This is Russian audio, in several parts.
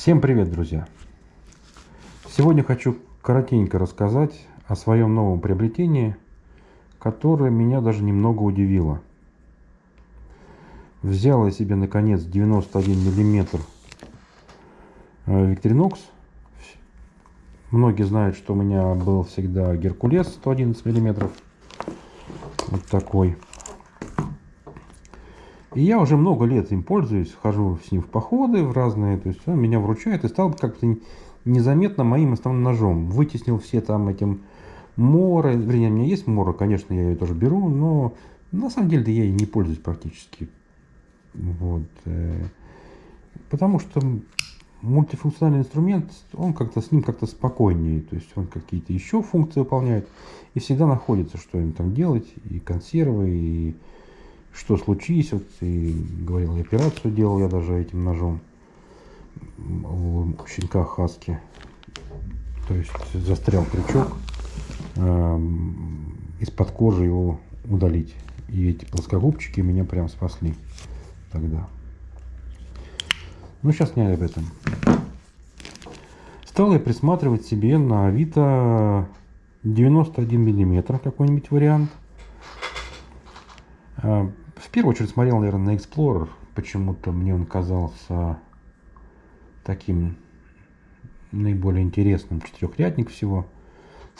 Всем привет, друзья! Сегодня хочу коротенько рассказать о своем новом приобретении, которое меня даже немного удивило. Взял я себе наконец 91 миллиметр э, Victorinox. Многие знают, что у меня был всегда Геркулес 111 миллиметров. Вот такой. И я уже много лет им пользуюсь, хожу с ним в походы в разные, то есть он меня вручает и стал как-то незаметно моим основным ножом. Вытеснил все там этим моры, вернее, у меня есть мора, конечно, я ее тоже беру, но на самом деле я ей не пользуюсь практически. Вот. Э, потому что мультифункциональный инструмент, он как-то с ним как-то спокойнее, то есть он какие-то еще функции выполняет, и всегда находится, что им там делать, и консервы, и что случилось, вот и говорил, операцию делал я даже этим ножом у щенка Хаски. То есть застрял крючок, э, из-под кожи его удалить. И эти плоскогубчики меня прям спасли тогда. Ну, сейчас не об этом. Стал я присматривать себе на Авито 91 миллиметр какой-нибудь вариант. В первую очередь смотрел, наверное, на Explorer. Почему-то мне он казался таким наиболее интересным. Четырехрядник всего.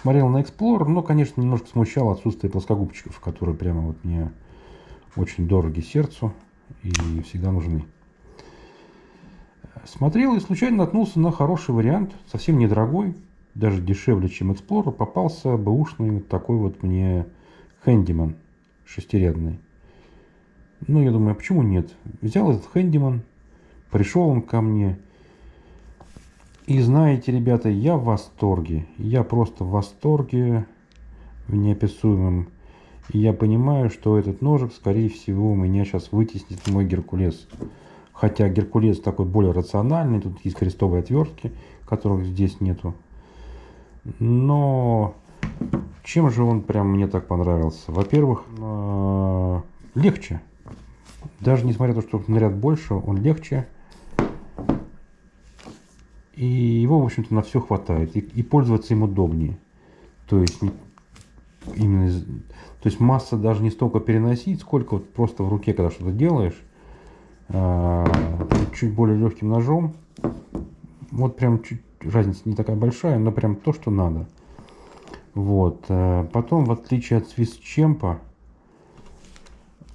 Смотрел на Explorer, но, конечно, немножко смущало отсутствие плоскогубчиков, которые прямо вот мне очень дороги сердцу и всегда нужны. Смотрел и случайно наткнулся на хороший вариант, совсем недорогой, даже дешевле, чем Explorer. Попался бэушный вот такой вот мне Handyman шестирядный. Ну, я думаю, а почему нет? Взял этот Хэндиман, пришел он ко мне. И знаете, ребята, я в восторге. Я просто в восторге в неописуемом. И я понимаю, что этот ножик, скорее всего, у меня сейчас вытеснит мой Геркулес. Хотя Геркулес такой более рациональный. Тут есть крестовые отвертки, которых здесь нету. Но чем же он прям мне так понравился? Во-первых, э, легче. Даже несмотря на то, что наряд больше, он легче. И его, в общем-то, на все хватает. И, и пользоваться им удобнее. То есть, именно, то есть масса даже не столько переносить, сколько вот просто в руке, когда что-то делаешь, а, чуть более легким ножом. Вот прям чуть разница не такая большая, но прям то, что надо. Вот. Э, потом, в отличие от свистчемпа,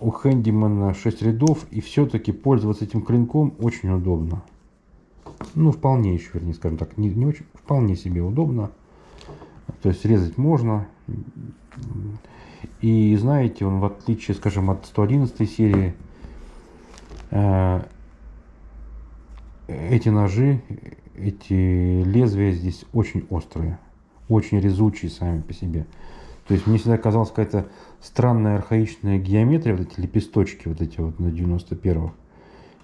у Хэндимана 6 рядов, и все-таки пользоваться этим клинком очень удобно. Ну, вполне еще, вернее, скажем так, не, не очень, вполне себе удобно. То есть резать можно. И знаете, он в отличие, скажем, от 111 серии, э, эти ножи, эти лезвия здесь очень острые, очень резучие сами по себе. То есть мне всегда казалось какая-то странная архаичная геометрия, вот эти лепесточки, вот эти вот на 91-х.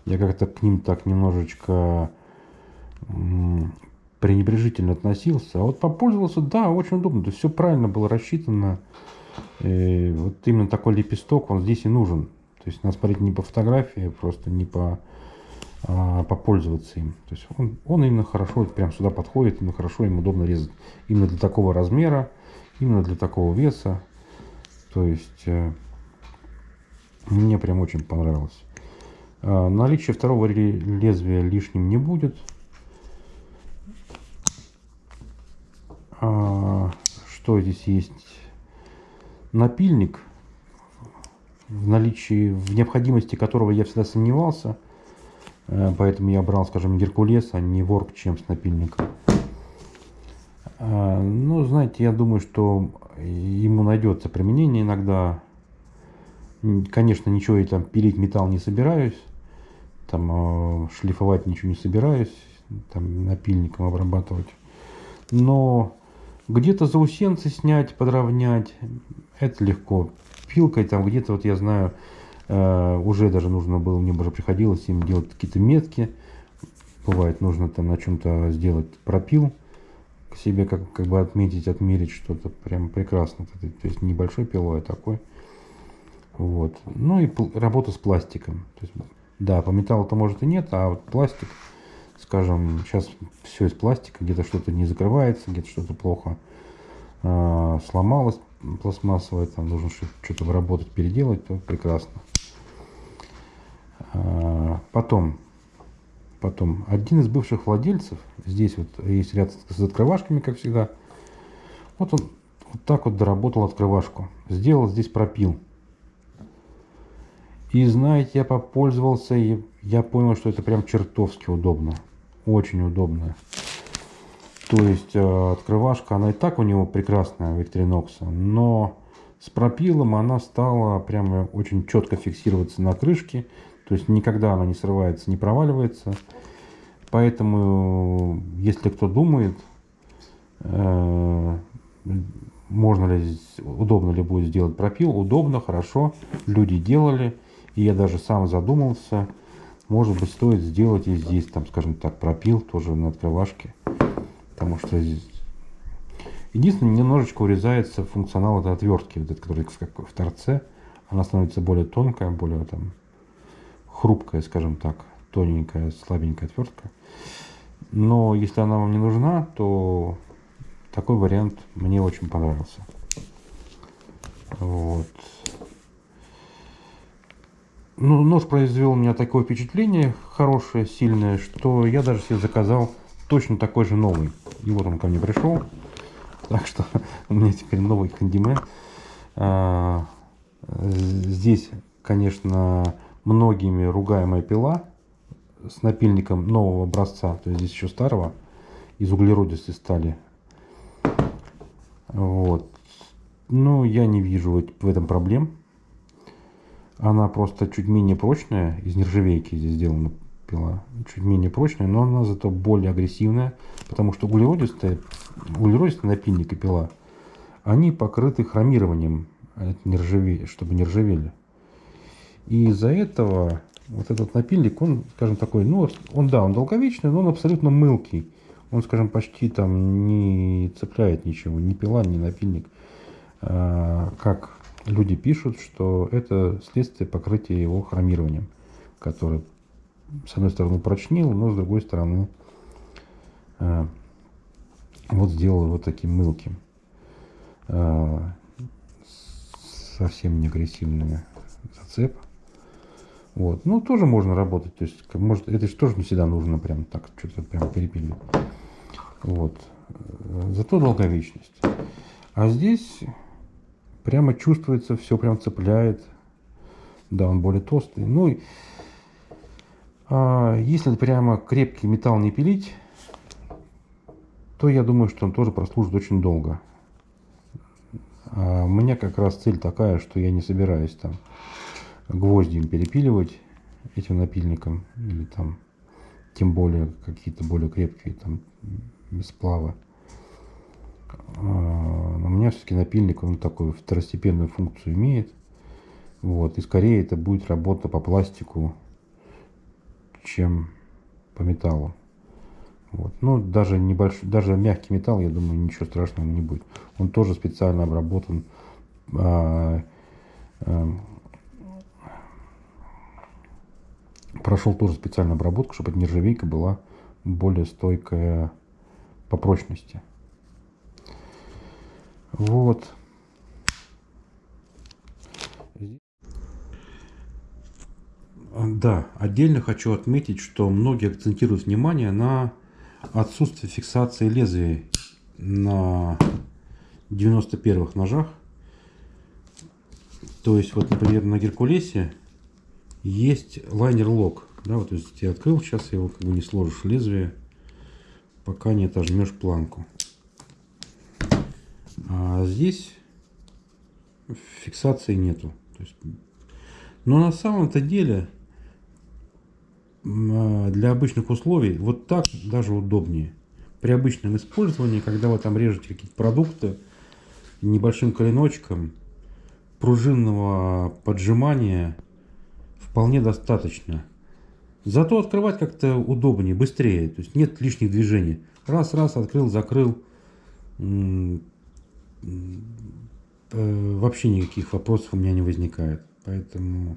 Я как-то к ним так немножечко пренебрежительно относился. А вот попользовался, да, очень удобно. То есть все правильно было рассчитано. И вот именно такой лепесток, он здесь и нужен. То есть надо смотреть не по фотографии, просто не по а, попользоваться им. То есть он, он именно хорошо прям сюда подходит, именно хорошо им удобно резать. Именно для такого размера, именно для такого веса. То есть э, мне прям очень понравилось. Э, наличие второго лезвия лишним не будет. А, что здесь есть? Напильник, в наличии, в необходимости которого я всегда сомневался. Э, поэтому я брал, скажем, Геркулес, а не Ворк чем с напильником. Ну, знаете, я думаю, что ему найдется применение иногда. Конечно, ничего я там пилить металл не собираюсь, там э, шлифовать ничего не собираюсь, там напильником обрабатывать. Но где-то заусенцы снять, подровнять, это легко. Пилкой там где-то, вот я знаю, э, уже даже нужно было, мне уже приходилось им делать какие-то метки. Бывает, нужно там на чем-то сделать пропил себе как, как бы отметить, отмерить что-то прям прекрасно. То есть небольшой пилой, а такой. Вот. Ну и работа с пластиком. То есть, да, по металлу-то может и нет, а вот пластик скажем, сейчас все из пластика, где-то что-то не закрывается, где-то что-то плохо э, сломалось пластмассовое, там нужно что-то выработать, переделать, то прекрасно. Э, потом, потом, один из бывших владельцев, здесь вот есть ряд с открывашками, как всегда, вот он вот так вот доработал открывашку, сделал здесь пропил. И знаете, я попользовался, и я понял, что это прям чертовски удобно. Очень удобно. То есть э, открывашка, она и так у него прекрасная, Victorinox, но с пропилом она стала прямо очень четко фиксироваться на крышке. То есть никогда она не срывается, не проваливается. Поэтому, если кто думает, э, можно ли, удобно ли будет сделать пропил, удобно, хорошо, люди делали. И я даже сам задумался, может быть, стоит сделать и здесь, там, скажем так, пропил тоже на открывашке. Потому что здесь... Единственное, немножечко урезается функционал этой отвертки, вот этой, которая в торце. Она становится более тонкая, более там хрупкая, скажем так, тоненькая, слабенькая отвертка. Но если она вам не нужна, то такой вариант мне очень понравился. Вот. Ну, нож произвел у меня такое впечатление хорошее, сильное, что я даже себе заказал точно такой же новый. И вот он ко мне пришел. Так что у меня теперь новый кандимен. А, здесь, конечно, многими ругаемая пила с напильником нового образца. То есть здесь еще старого, из углеродистой стали. Вот. Но я не вижу в этом проблем. Она просто чуть менее прочная, из нержавейки здесь сделана пила, чуть менее прочная, но она зато более агрессивная, потому что углеродистые, углеродистые напильник и пила, они покрыты хромированием, чтобы не ржавели. И из-за этого вот этот напильник, он, скажем, такой, ну, он, да, он долговечный, но он абсолютно мылкий. Он, скажем, почти там не цепляет ничего, ни пила, ни напильник. А, как люди пишут, что это следствие покрытия его хромированием, который с одной стороны прочнил, но с другой стороны э, вот сделал его таким мылким. Э, совсем не агрессивный зацеп. Вот. Ну, тоже можно работать. То есть, может, это же тоже не всегда нужно прям так что-то прям перепилить. Вот. Зато долговечность. А здесь прямо чувствуется, все прям цепляет. Да, он более толстый. Ну, а если прямо крепкий металл не пилить, то я думаю, что он тоже прослужит очень долго. А у меня как раз цель такая, что я не собираюсь там гвозди перепиливать этим напильником или там тем более какие-то более крепкие там сплавы. А, у меня все-таки напильник, он такую второстепенную функцию имеет. Вот. И скорее это будет работа по пластику, чем по металлу. Вот. Ну, даже небольшой, даже мягкий металл, я думаю, ничего страшного не будет. Он тоже специально обработан а, а, прошел тоже специальную обработку, чтобы эта нержавейка была более стойкая по прочности. Вот. Да, отдельно хочу отметить, что многие акцентируют внимание на отсутствие фиксации лезвия на 91-х ножах. То есть, вот, например, на Геркулесе есть лайнер-лок. Да, вот, то есть я открыл, сейчас его как бы не сложишь лезвие, пока не отожмешь планку. А здесь фиксации нету. Но на самом-то деле а, для обычных условий вот так даже удобнее. При обычном использовании, когда вы там режете какие-то продукты небольшим коленочком, пружинного поджимания вполне достаточно. Зато открывать как-то удобнее, быстрее. То есть нет лишних движений. Раз-раз, открыл, закрыл. Э, вообще никаких вопросов у меня не возникает. Поэтому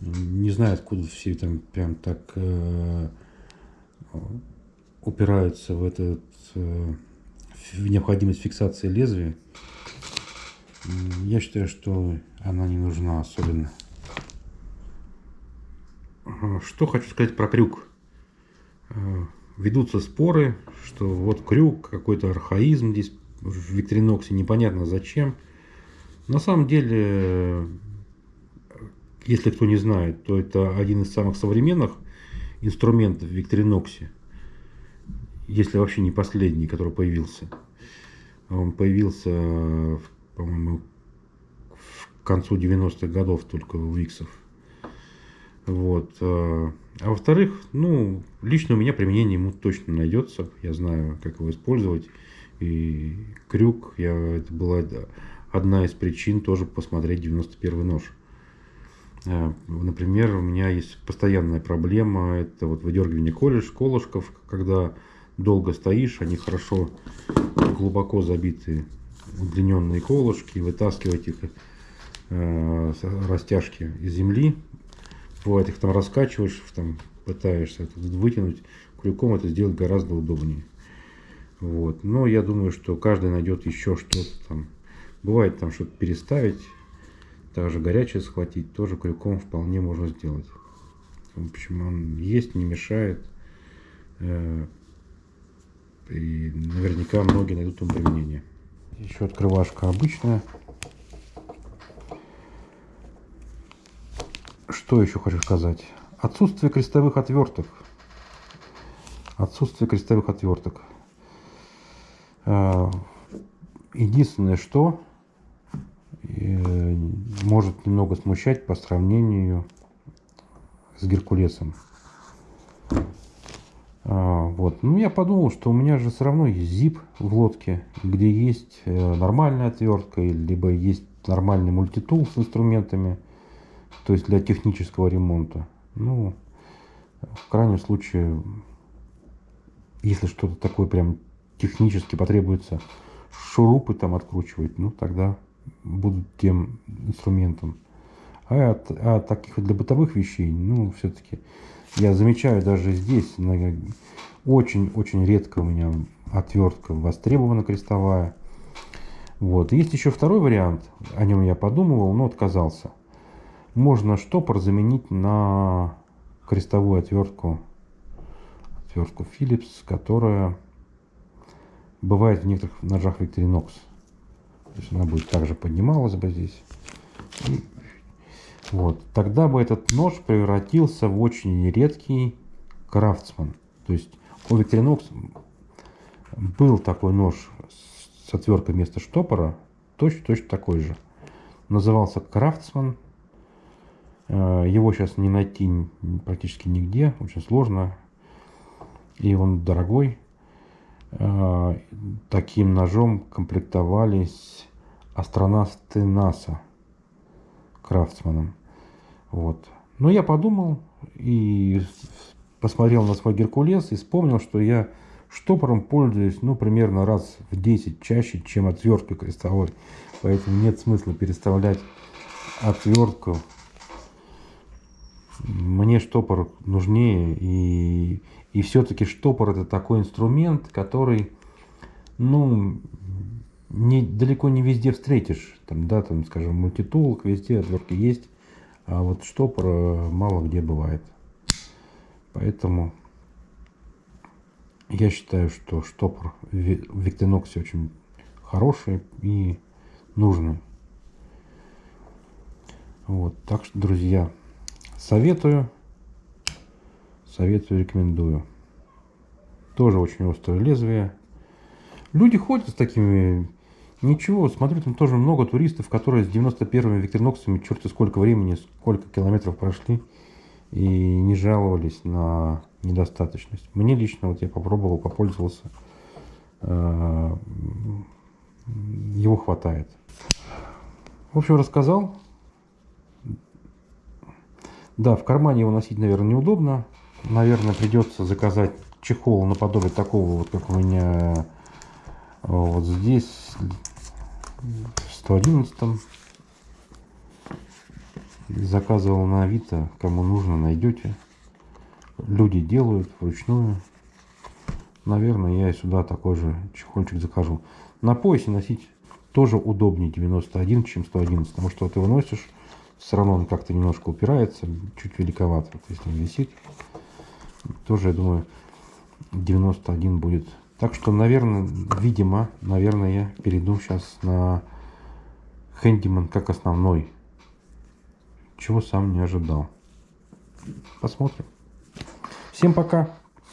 не знаю, откуда все там прям так э, упираются в этот э, в необходимость фиксации лезвия. Я считаю, что она не нужна особенно. Что хочу сказать про крюк. Э, ведутся споры, что вот крюк, какой-то архаизм здесь в Викториноксе, непонятно зачем. На самом деле, если кто не знает, то это один из самых современных инструментов в Викториноксе. Если вообще не последний, который появился. Он появился, по-моему, к концу 90-х годов только у Виксов. Вот. А, а во-вторых, ну, лично у меня применение ему точно найдется. Я знаю, как его использовать. И крюк, я, это была одна из причин тоже посмотреть 91 нож. А, например, у меня есть постоянная проблема, это вот выдергивание колеш, колышков, когда долго стоишь, они хорошо глубоко забиты удлиненные колышки, вытаскивать их э, растяжки из земли Бывает, их там раскачиваешь, там пытаешься это вытянуть. Крюком это сделать гораздо удобнее. Вот. Но я думаю, что каждый найдет еще что-то там. Бывает там что-то переставить, также горячее схватить, тоже крюком вполне можно сделать. В общем, он есть, не мешает. Э, и наверняка многие найдут ему применение. Еще открывашка обычная. Что еще хочу сказать? Отсутствие крестовых отверток. Отсутствие крестовых отверток. А, единственное, что э, может немного смущать по сравнению с Геркулесом. А, вот. Ну, я подумал, что у меня же все равно есть ZIP в лодке, где есть э, нормальная отвертка, либо есть нормальный мультитул с инструментами – то есть для технического ремонта. Ну, в крайнем случае, если что-то такое прям технически потребуется шурупы там откручивать, ну тогда будут тем инструментом. А от, а таких для бытовых вещей, ну, все-таки я замечаю даже здесь, очень-очень редко у меня отвертка востребована крестовая. Вот. Есть еще второй вариант, о нем я подумывал, но отказался можно штопор заменить на крестовую отвертку, отвертку Philips, которая бывает в некоторых ножах Victorinox. То есть она будет также поднималась бы здесь. Вот. Тогда бы этот нож превратился в очень редкий крафтсман. То есть у Victorinox был такой нож с отверткой вместо штопора, точно-точно такой же. Назывался Крафтсман его сейчас не найти практически нигде, очень сложно. И он дорогой. Э, таким ножом комплектовались астронавты НАСА Крафтсманом. Вот. Но я подумал и посмотрел на свой Геркулес и вспомнил, что я штопором пользуюсь, ну, примерно раз в 10 чаще, чем отверткой крестовой. Поэтому нет смысла переставлять отвертку мне штопор нужнее. И, и все-таки штопор это такой инструмент, который, ну, не, далеко не везде встретишь. Там, да, там, скажем, мультитулок, везде отвертки есть. А вот штопор мало где бывает. Поэтому я считаю, что штопор в Виктеноксе очень хороший и нужный. Вот, так что, друзья, Советую. Советую, рекомендую. Тоже очень острое лезвие. Люди ходят с такими... Ничего, смотрю, там тоже много туристов, которые с 91-ми Викториноксами черти сколько времени, сколько километров прошли и не жаловались на недостаточность. Мне лично, вот я попробовал, попользовался, э, его хватает. В общем, рассказал. Да, в кармане его носить, наверное, неудобно. Наверное, придется заказать чехол наподобие такого, вот как у меня вот здесь, в 111 Заказывал на Авито, кому нужно, найдете. Люди делают вручную. наверное, я и сюда такой же чехольчик закажу. На поясе носить тоже удобнее 91, чем 111, потому что ты его носишь, все равно он как-то немножко упирается, чуть великовато, вот если он висит. Тоже, я думаю, 91 будет. Так что, наверное, видимо, наверное, я перейду сейчас на Handyman как основной, чего сам не ожидал. Посмотрим. Всем пока!